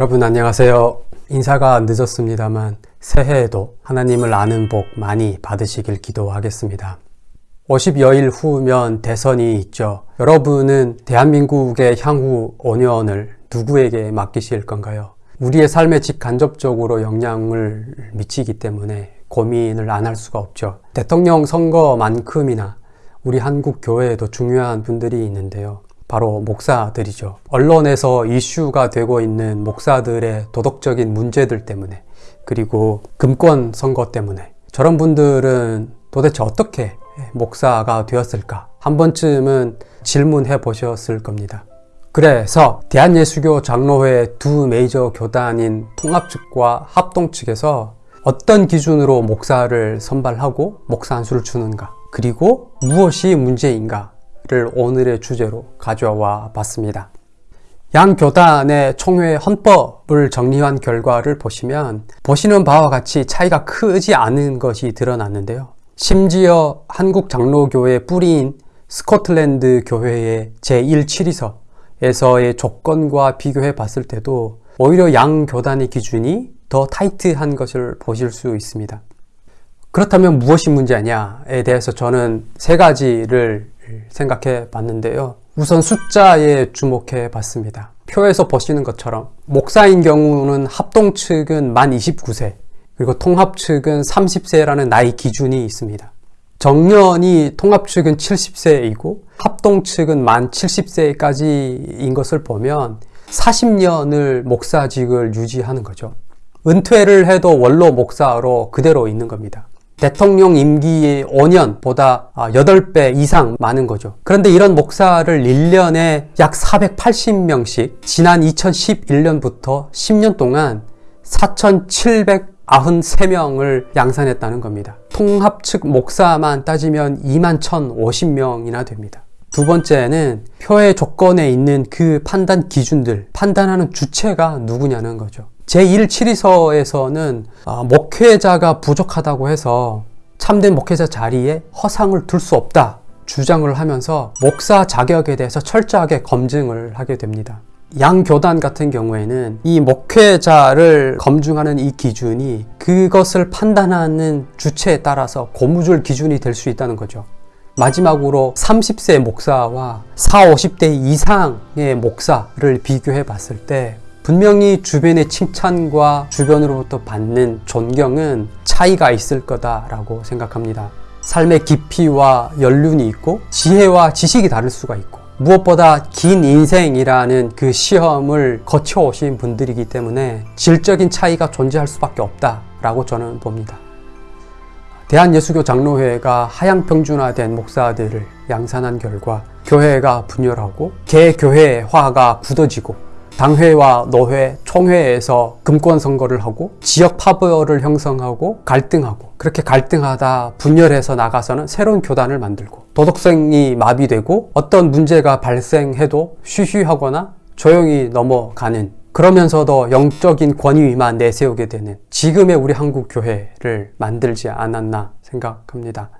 여러분 안녕하세요. 인사가 늦었습니다만 새해에도 하나님을 아는 복 많이 받으시길 기도하겠습니다. 50여일 후면 대선이 있죠. 여러분은 대한민국의 향후 5년을 누구에게 맡기실 건가요? 우리의 삶에 직간접적으로 영향을 미치기 때문에 고민을 안 할 수가 없죠. 대통령 선거만큼이나 우리 한국 교회에도 중요한 분들이 있는데요. 바로 목사들이죠. 언론에서 이슈가 되고 있는 목사들의 도덕적인 문제들 때문에 그리고 금권 선거 때문에 저런 분들은 도대체 어떻게 목사가 되었을까 한 번쯤은 질문해 보셨을 겁니다. 그래서 대한예수교 장로회 두 메이저 교단인 통합 측과 합동 측에서 어떤 기준으로 목사를 선발하고 목사 안수를 주는가 그리고 무엇이 문제인가 를 오늘의 주제로 가져와 봤습니다. 양 교단의 총회 헌법을 정리한 결과를 보시면 보시는 바와 같이 차이가 크지 않은 것이 드러났는데요. 심지어 한국 장로교회 뿌리인 스코틀랜드 교회의 제1치리서에서의 조건과 비교해 봤을 때도 오히려 양 교단의 기준이 더 타이트한 것을 보실 수 있습니다. 그렇다면 무엇이 문제냐에 대해서 저는 세 가지를 생각해 봤는데요. 우선 숫자에 주목해 봤습니다. 표에서 보시는 것처럼 목사인 경우는 합동 측은 만 29세 그리고 통합 측은 30세라는 나이 기준이 있습니다. 정년이 통합 측은 70세이고 합동 측은 만 70세까지인 것을 보면 40년을 목사직을 유지하는 거죠. 은퇴를 해도 원로 목사로 그대로 있는 겁니다. 대통령 임기의 5년보다 8배 이상 많은 거죠. 그런데 이런 목사를 1년에 약 480명씩 지난 2011년부터 10년 동안 4,793명을 양산했다는 겁니다. 통합 측 목사만 따지면 2만 1,050명이나 됩니다. 두 번째는 표의 조건에 있는 그 판단 기준들, 판단하는 주체가 누구냐는 거죠. 제1치리서에서는 아, 목회자가 부족하다고 해서 참된 목회자 자리에 허상을 둘 수 없다 주장을 하면서 목사 자격에 대해서 철저하게 검증을 하게 됩니다. 양 교단 같은 경우에는 이 목회자를 검증하는 이 기준이 그것을 판단하는 주체에 따라서 고무줄 기준이 될 수 있다는 거죠. 마지막으로 30세 목사와 4, 50대 이상의 목사를 비교해 봤을 때 분명히 주변의 칭찬과 주변으로부터 받는 존경은 차이가 있을 거다라고 생각합니다. 삶의 깊이와 연륜이 있고 지혜와 지식이 다를 수가 있고 무엇보다 긴 인생이라는 그 시험을 거쳐오신 분들이기 때문에 질적인 차이가 존재할 수밖에 없다라고 저는 봅니다. 대한예수교 장로회가 하향평준화된 목사들을 양산한 결과 교회가 분열하고 개교회화가 굳어지고 당회와 노회, 총회에서 금권 선거를 하고 지역 파벌을 형성하고 갈등하고 그렇게 갈등하다 분열해서 나가서는 새로운 교단을 만들고 도덕성이 마비되고 어떤 문제가 발생해도 쉬쉬하거나 조용히 넘어가는 그러면서도 영적인 권위만 내세우게 되는 지금의 우리 한국 교회를 만들지 않았나 생각합니다.